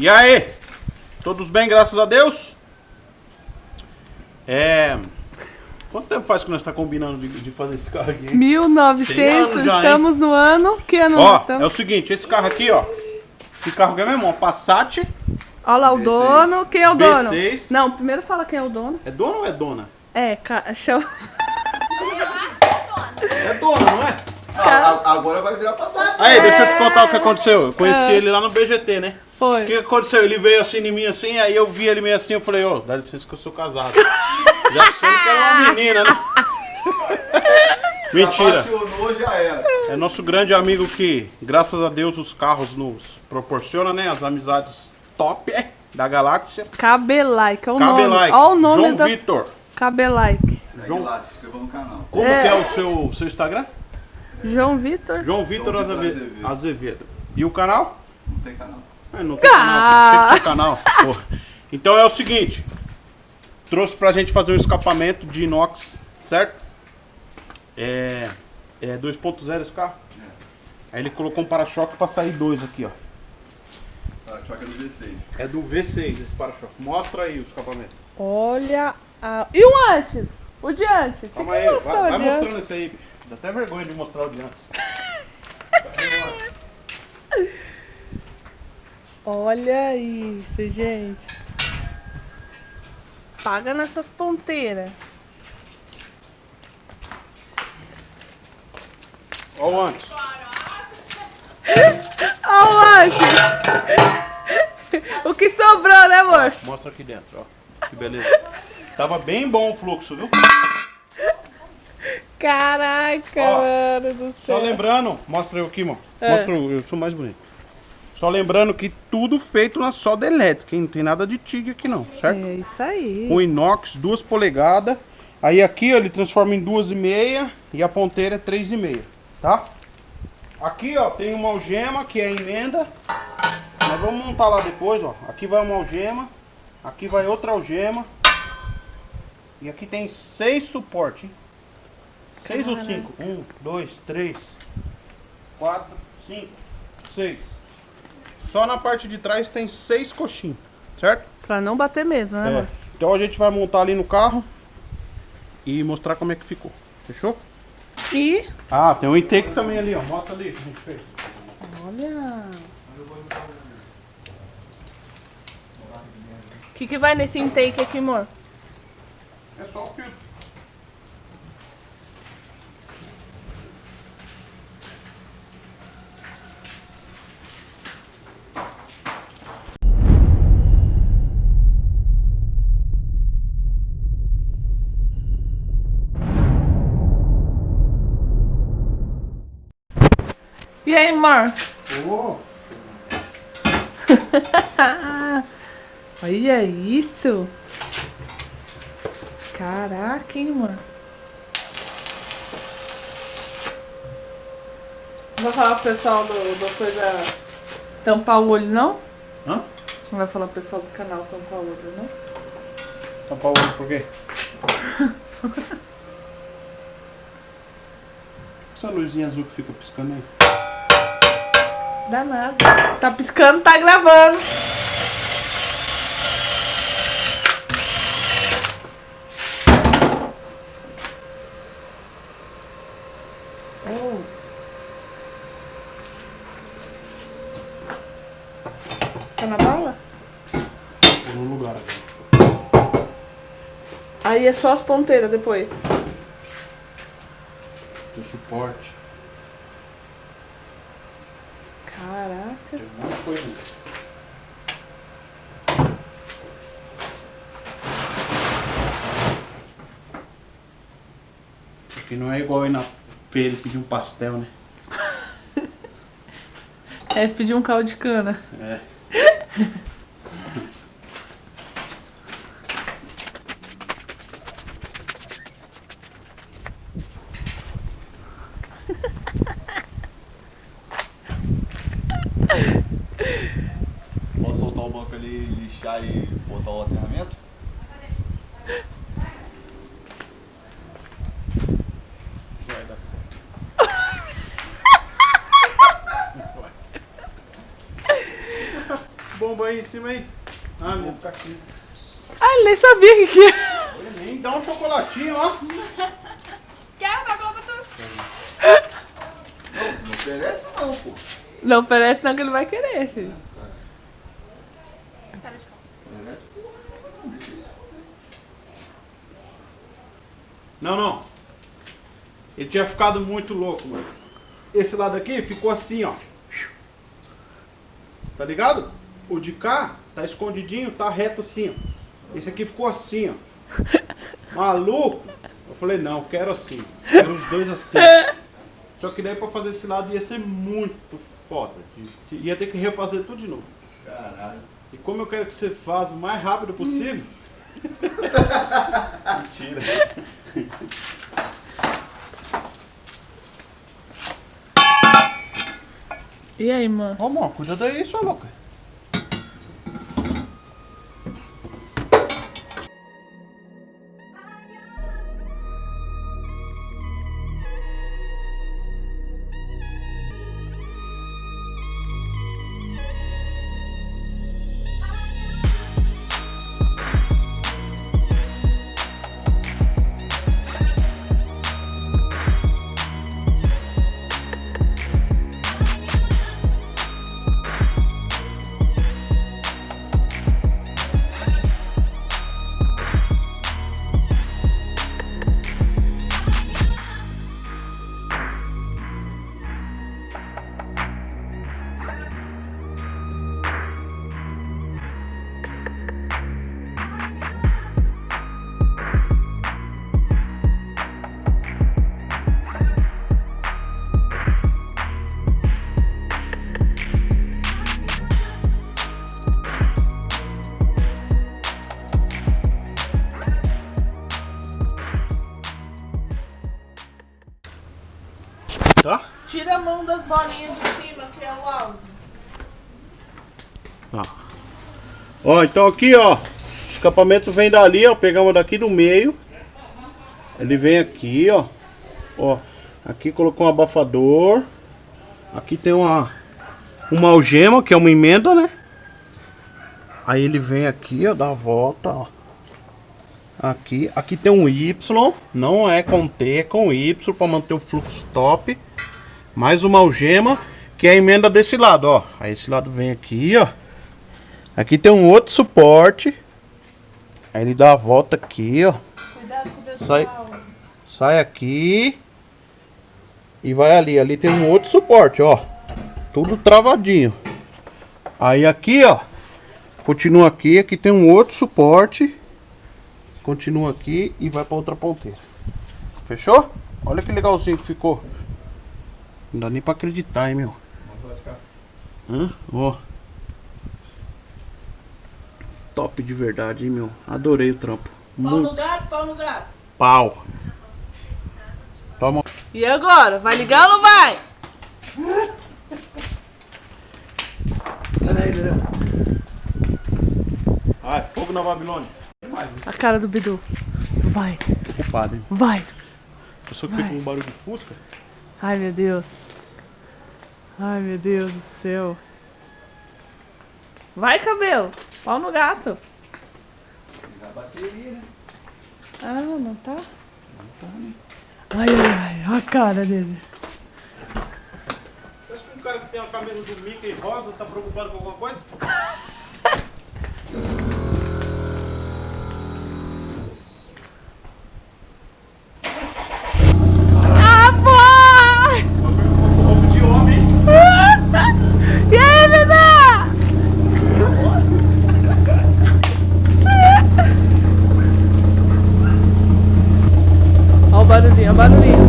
E aí? Todos bem, graças a Deus? É. Quanto tempo faz que nós estamos combinando de, de fazer esse carro aqui? hein? 1900, já, hein? estamos no ano. Que ano Ó, nós é o estamos? seguinte, esse carro aqui, ó. Esse carro aqui é mesmo, ó. Passat. Olha lá o V6. dono. Quem é o dono? V6. Não, primeiro fala quem é o dono. É dono ou é dona? É, ca... chama... É dona, não é? Ah, agora vai virar passado. Aí, deixa eu te contar o que aconteceu. Eu conheci ele lá no BGT, né? O Foi. que aconteceu? Ele veio assim em mim assim, aí eu vi ele meio assim, eu falei, ô, dá licença que eu sou casado. Já achando que era uma menina, né? Se Mentira. apaixonou, já era. É nosso grande amigo que, graças a Deus, os carros nos proporciona, né? As amizades top é, da galáxia. Cabelike, é o nome. Cabelike. Olha o nome João da... Vitor. Cabelike. João- lá, se inscreva no canal. Como É. que é o seu, seu Instagram? João Vitor. João Vitor João Vitor Azeve- Azevedo. Azevedo. E o canal? Não tem canal. É, não tem Ah. canal. Tinha canal. Então é o seguinte. Trouxe pra gente fazer um escapamento de inox, certo? É... É 2.0 esse carro? Aí ele colocou um para-choque pra sair dois aqui, ó. Para choque é do V6. É do V6 esse para-choque. Mostra aí o escapamento. Olha a... E o antes? O de antes? Tem Calma que aí, vai, vai mostrando esse aí. Dá até vergonha de mostrar o de antes. Olha isso, gente. Paga nessas ponteiras. Olha o antes. Olha o antes. O que sobrou, né, amor? Mostra aqui dentro, ó. Que beleza. Tava bem bom o fluxo, viu? Caraca, Ó, mano do Só céu. lembrando, mostra eu aqui, mano. É. Mostra eu, eu sou mais bonito. Só lembrando que tudo feito na solda elétrica, hein? Não tem nada de TIG aqui não, certo? É isso aí. O inox, 2 polegadas. Aí aqui ó, ele transforma em 2,5 e a ponteira é 3,5, tá? Aqui ó, tem uma algema que é a emenda. Nós vamos montar lá depois, ó. Aqui vai uma algema, aqui vai outra algema. E aqui tem seis suportes, hein? Seis ou cinco? Um, dois, três, quatro, cinco, seis. Só na parte de trás tem seis coxinhas, certo? Pra não bater mesmo, né, É. Então a gente vai montar ali no carro e mostrar como é que ficou. Fechou? E... Ah, tem um intake também ali, ó. Mostra ali que a gente fez. Olha... O que, que vai nesse intake aqui, amor? É só o filtro. E aí, amor? Ô, Olha isso! Caraca, hein, mano? Não vai falar pro pessoal do, do coisa tampar o olho, não? Hã? Não vai falar pro pessoal do canal tampar o olho, não? Tampar o olho por quê? Essa luzinha azul que fica piscando aí. Dá nada. Tá piscando, tá gravando. Oh. Tá na bala? Tô no lugar. Aí é só as ponteiras depois. Tem suporte. Caraca. Tem de coisa. aí. Aqui não é igual ir na feira e pedir um pastel, né? É pedir um caldo de cana. É. Posso soltar o banco e botar o aterramento? Vai dar certo. Bomba aí em cima aí. Ah, minhas caixinhas. Ah, ele nem sabia o que, que é. Nem dá um chocolatinho, ó. Quer uma Globo tu? Não oferece não, pô. Não oferece não que ele vai querer, filho. Oferece, pô. Deixa isso. Não, não. Ele tinha ficado muito louco, mano. Esse lado aqui ficou assim, ó. Tá ligado? O de cá tá escondidinho, tá reto assim, ó. Esse aqui ficou assim, ó. Maluco. Eu falei, não, quero assim. Quero os dois assim. Só que daí pra fazer esse lado ia ser muito foda. Ia ter que refazer tudo de novo. Caralho. E como eu quero que você faça o mais rápido possível, Mentira. E aí, mano? Ô, amor, cuida daí, sua louca. Tira a mão das bolinhas de cima, que é o áudio. Ó. Ó, então aqui, ó. O escapamento vem dali, ó. Pegamos daqui do meio. Ele vem aqui, ó. Ó. Aqui colocou um abafador. Aqui tem uma uma algema, que é uma emenda, né? Aí ele vem aqui, ó, dá a volta, ó. Aqui, aqui tem um Y, não é com T, é com Y para manter o fluxo top. Mais uma algema, que é a emenda desse lado, ó. Aí esse lado vem aqui, ó. Aqui tem um outro suporte. Aí ele dá a volta aqui, ó. Cuidado com o pessoal. Sai. Sai aqui. E vai ali. Ali tem um outro suporte, ó. Tudo travadinho. Aí aqui, ó. Continua aqui. Aqui tem um outro suporte. Continua aqui e vai pra outra ponteira. Fechou? Olha que legalzinho que ficou. Não dá nem pra acreditar, hein, meu. Hã? Ó. Top de verdade, hein, meu. Adorei o trampo. Pau Muito no gato, pau no gato. pau. Toma. E agora? Vai ligar ou não vai? Sai daí, Dedé. Ai, fogo na Babilônia. A cara do Bidu. Vai, Tô ocupado, hein? vai. Pessoa que fica com um barulho de fusca. Ai, meu Deus. Ai, meu Deus do céu. Vai, cabelo. Pau no gato. Ah, não tá? Ai, ai, ai. Olha a cara dele. Você acha que um cara que tem uma camisa do Mickey rosa tá preocupado com alguma coisa? Ah, boy! Roupa de homem. E aí, Bidu? Olha o barulhinho,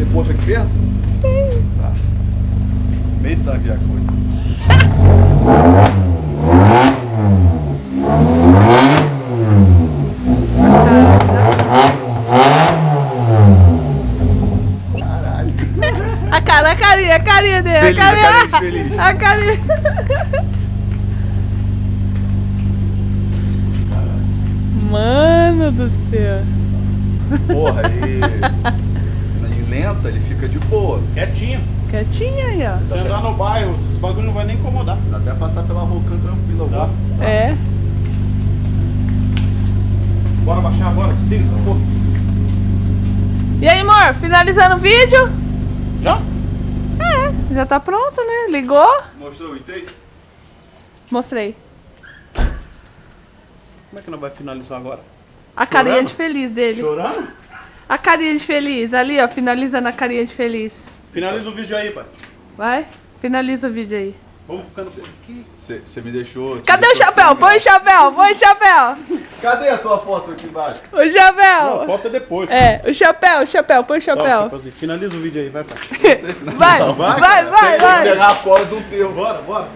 Tem poço aqui perto? Tem. Tá. Meio tanque já foi. a carinha, a carinha dele. A carinha, a carinha. A carinha. Mano do céu. Porra, aí lenta, ele fica de boa. Quietinho. Quietinha aí, ó. Se andar no bairro, esse bagulho não vai nem incomodar. Dá até passar pela Rocan tranquilo Tá? agora. É. Bora baixar agora, desliga essa porra. E aí, amor, finalizando o vídeo? Já? É, já tá pronto, né? Ligou? Mostrou o intake? Mostrei. Como é que não vai finalizar agora? A Chorando? carinha de feliz dele. Chorando? A carinha de feliz, ali, ó, finalizando a carinha de feliz. Finaliza o vídeo aí, pai. Vai, finaliza o vídeo aí. Vamos ficando aqui. Você me deixou. cê Cadê me o deixou chapéu? sem Põe o chapéu, põe o chapéu. Cadê a tua foto aqui embaixo? O Não, chapéu. falta depois. É, o chapéu, o chapéu, põe o chapéu. fazer. Finaliza o vídeo aí, vai, pai. Vai, Não, vai, vai, vai, vai. pegar a cola do teu. Bora, bora.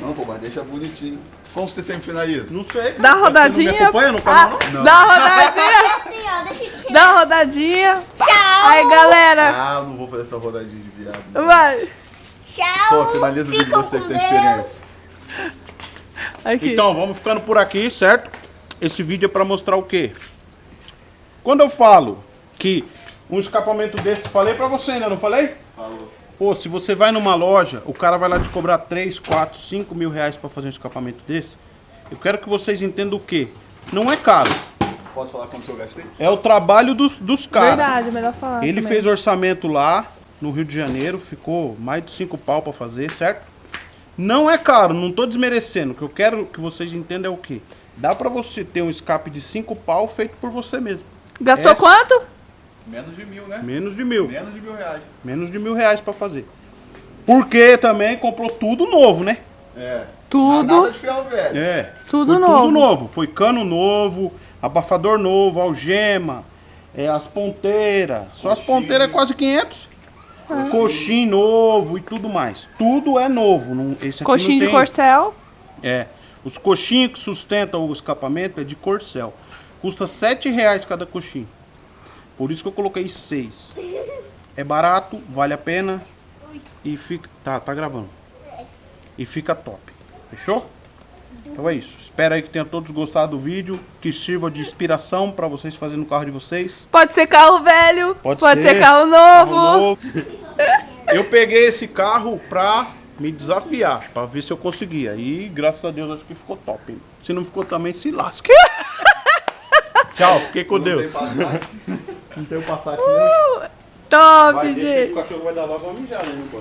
Não, pô, mas deixa bonitinho. Como você sempre finaliza? Não sei. cara. Dá Você não rodadinha. me acompanha no canal, Ah, não? Dá uma rodadinha. Assim, ó, deixa eu te Dá uma rodadinha. Tchau. Aí, galera. Ah, eu não vou fazer essa rodadinha de viado. Vai. Tchau. Pô, finaliza o vídeo Ficam você que tem Deus. experiência. Aqui. Então, vamos ficando por aqui, certo? Esse vídeo é pra mostrar o quê? Quando eu falo que um escapamento desse, falei pra você ainda, não falei? Falou. Pô, se você vai numa loja, o cara vai lá te cobrar 3, 4, 5 mil reais pra fazer um escapamento desse. Eu quero que vocês entendam o quê? Não é caro, Posso falar quanto eu gastei? é o trabalho dos, dos caras. Verdade, melhor falar. Ele também. fez orçamento lá no Rio de Janeiro, ficou mais de 5 pau pra fazer, certo? Não é caro, não tô desmerecendo. O que eu quero que vocês entendam é o quê? Dá pra você ter um escape de 5 pau feito por você mesmo. Gastou É. quanto? Menos de mil, né? Menos de mil. Menos de mil reais. Menos de mil reais pra fazer. Porque também comprou tudo novo, né? É. Tudo. Nada de ferro velho. É. Tudo foi novo. Tudo novo. Foi cano novo, abafador novo, algema, é, as ponteiras. Só as ponteiras é quase 500. Coxinho novo e tudo mais. Tudo é novo. Não, esse aqui Coxinho não de tem- corcel. É. Os coxinhos que sustentam o escapamento é de corcel. Custa 7 reais cada coxinho. Por isso que eu coloquei 6. É barato, vale a pena. E fica. Tá, tá gravando. E fica top. Fechou? Então é isso. Espero aí que tenham todos gostado do vídeo. Que sirva de inspiração para vocês fazerem no carro de vocês. Pode ser carro velho. Pode Pode, ser. ser carro novo. Carro novo. Eu peguei esse carro pra me desafiar, pra ver se eu conseguia. E graças a Deus acho que ficou top. hein? Se não ficou também, se lasque. Tchau, fiquei com Não tem passagem. Não tenho passagem não. Top, Vai, deixa gente. o cachorro vai dar logo uma mijada, né, pô?